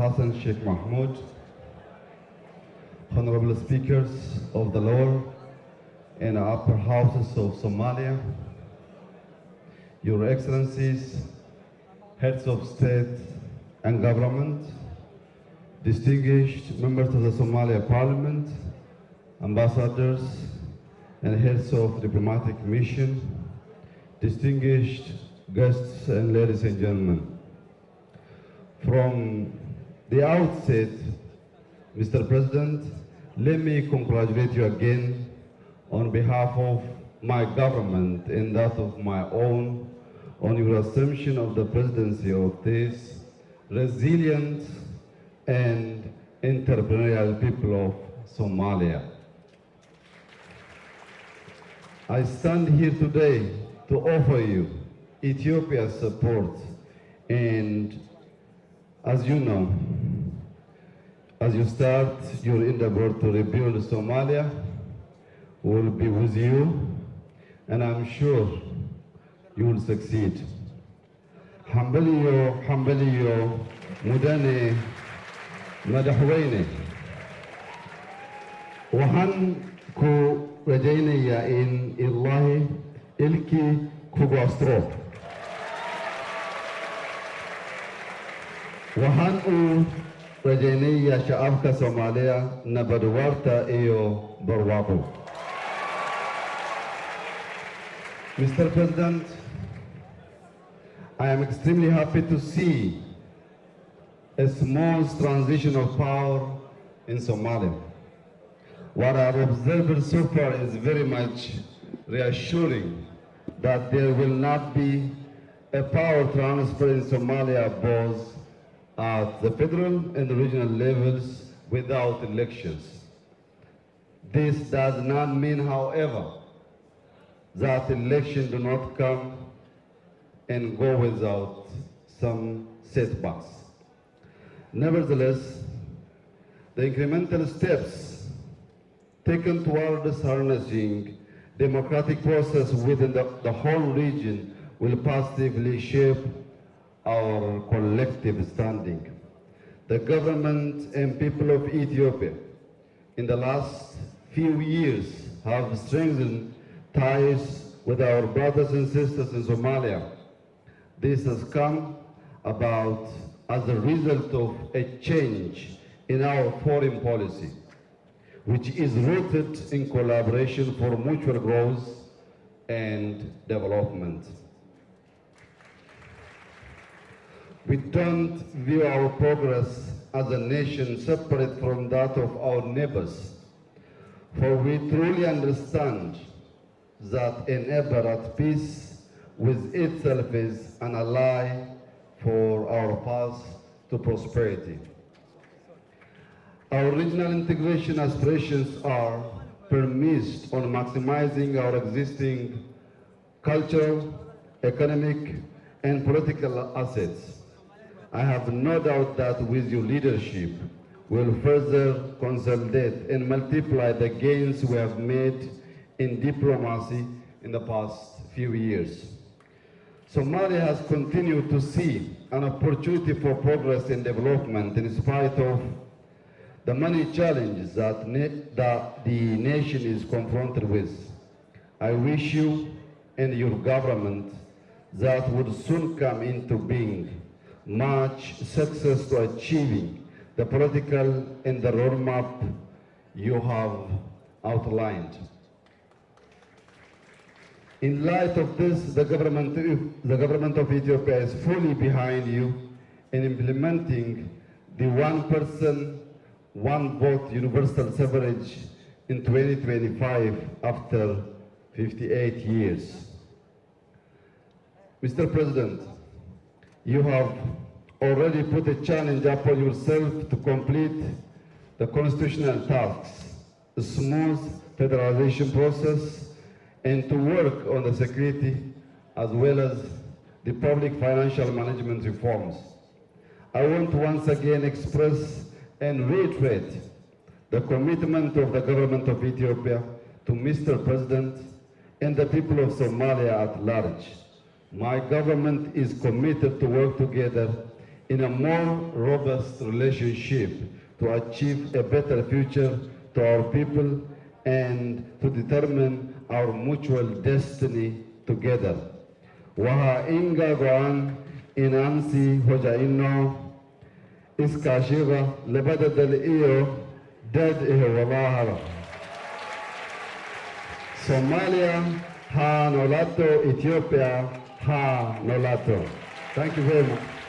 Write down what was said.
Hassan Sheikh Mohamud, honorable speakers of the lower and upper houses of Somalia, your excellencies, heads of state and government, distinguished members of the Somalia parliament, ambassadors, and heads of diplomatic mission, distinguished guests and ladies and gentlemen. From the outset, Mr. President, let me congratulate you again on behalf of my government and that of my own on your assumption of the presidency of this resilient and entrepreneurial people of Somalia. I stand here today to offer you Ethiopia's support and as you know, as you start your endeavor to rebuild Somalia, will be with you and I'm sure you will succeed. Hambaliyo, hambaliyo, mudane, madaxweyne. Waxaan ku rajaynayaa in Illaahi ilkii kugu astro. Waxaan u rajaynayaa shacabka Soomaaliya nabad waarta iyo barwaaqo. Mr. President, I am extremely happy to see a small transition of power in Somalia. What I've observed so far is very much reassuring that there will not be a power transfer in Somalia both at the federal and the regional levels without elections. This does not mean, however, that elections do not come and go without some setbacks. Nevertheless, the incremental steps taken towards harnessing democratic process within the, the whole region will positively shape our collective standing. The government and people of Ethiopia in the last few years have strengthened ties with our brothers and sisters in Somalia. This has come about as a result of a change in our foreign policy, which is rooted in collaboration for mutual growth and development. We don't view our progress as a nation separate from that of our neighbors, for we truly understand that a neighbor at peace with itself is an ally for our path to prosperity. Our regional integration aspirations are premised on maximizing our existing cultural, economic, and political assets. I have no doubt that with your leadership, we'll further consolidate and multiply the gains we have made in diplomacy in the past few years. Somalia has continued to see an opportunity for progress and development in spite of the many challenges that, that the nation is confronted with. I wish you and your government that would soon come into being much success to achieving the political and the roadmap you have outlined. In light of this, the government, the government of Ethiopia is fully behind you in implementing the one person, one vote universal suffrage in 2025 after 58 years. Mr. President, you have already put a challenge upon yourself to complete the constitutional tasks, a smooth federalization process, and to work on the security as well as the public financial management reforms. I want to once again express and reiterate the commitment of the government of Ethiopia to Mr. President and the people of Somalia at large. My government is committed to work together in a more robust relationship to achieve a better future to our people and to determine our mutual destiny together. Waha inga go'an inansi hoja inno iskaashiga labada dal iyo dad ihe Somalia ha nolato Ethiopia ha nolato Thank you very much.